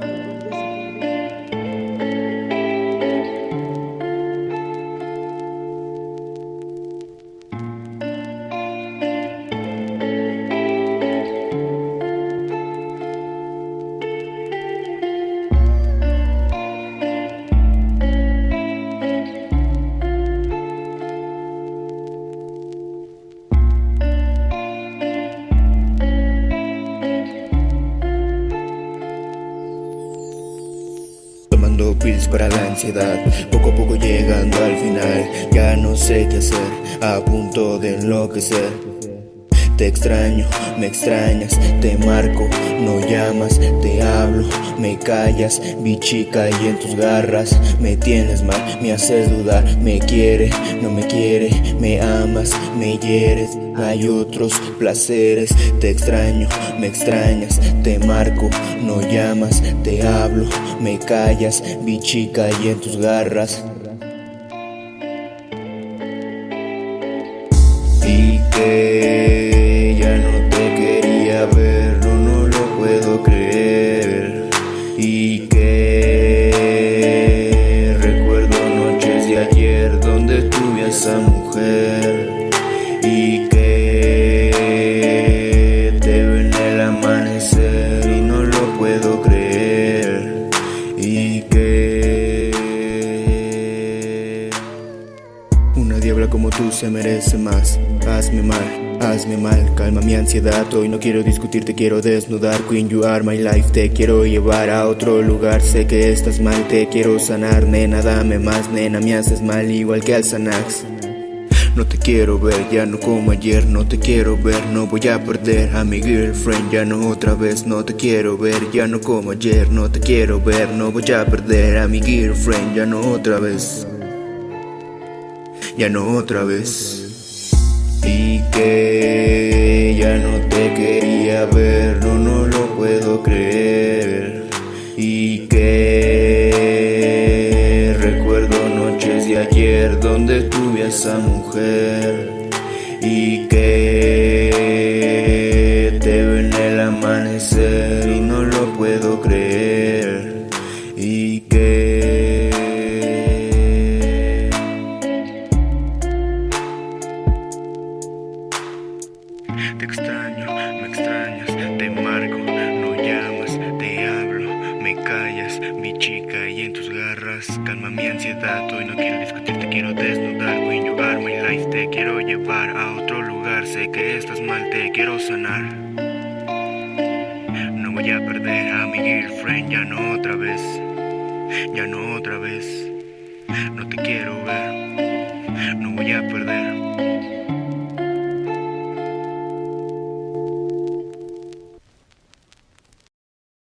job. Pills para la ansiedad, poco a poco llegando al final, ya no sé qué hacer, a punto de enloquecer. Te extraño, me extrañas, te marco, no llamas, te hablo, me callas, bichica y en tus garras me tienes mal, me haces dudar, me quiere, no me quiere, me hieres, hay otros placeres, te extraño, me extrañas, te marco, no llamas, te hablo, me callas, bichica y en tus garras. Y que ya no te quería ver, no, no lo puedo creer. Y que recuerdo noches de ayer donde tuve a esa mujer. Como tú se merece más. Hazme mal, hazme mal, calma mi ansiedad. Hoy no quiero discutir, te quiero desnudar. Queen, you are my life. Te quiero llevar a otro lugar. Sé que estás mal, te quiero sanar. Nena, dame más, nena, me haces mal, igual que al Xanax. No te quiero ver, ya no como ayer, no te quiero ver, no voy a perder a mi girlfriend, ya no otra vez, no te quiero ver, ya no como ayer, no te quiero ver, no voy a perder a mi girlfriend, ya no otra vez, ya no otra vez. Y que ya no te quería ver, no, no lo puedo creer. Y que recuerdo noches de ayer donde tuve a esa mujer. Y que te veo en el amanecer y no lo puedo creer. Y que Te extraño, me extrañas, te marco, no llamas, te hablo, me callas, mi chica y en tus garras calma mi ansiedad. Hoy no quiero discutir, te quiero desnudar. When you are my life, te quiero llevar a otro lugar. Sé que estás mal, te quiero sanar. No voy a perder a mi girlfriend, ya no otra vez, ya no otra vez. No te quiero ver, no voy a perder.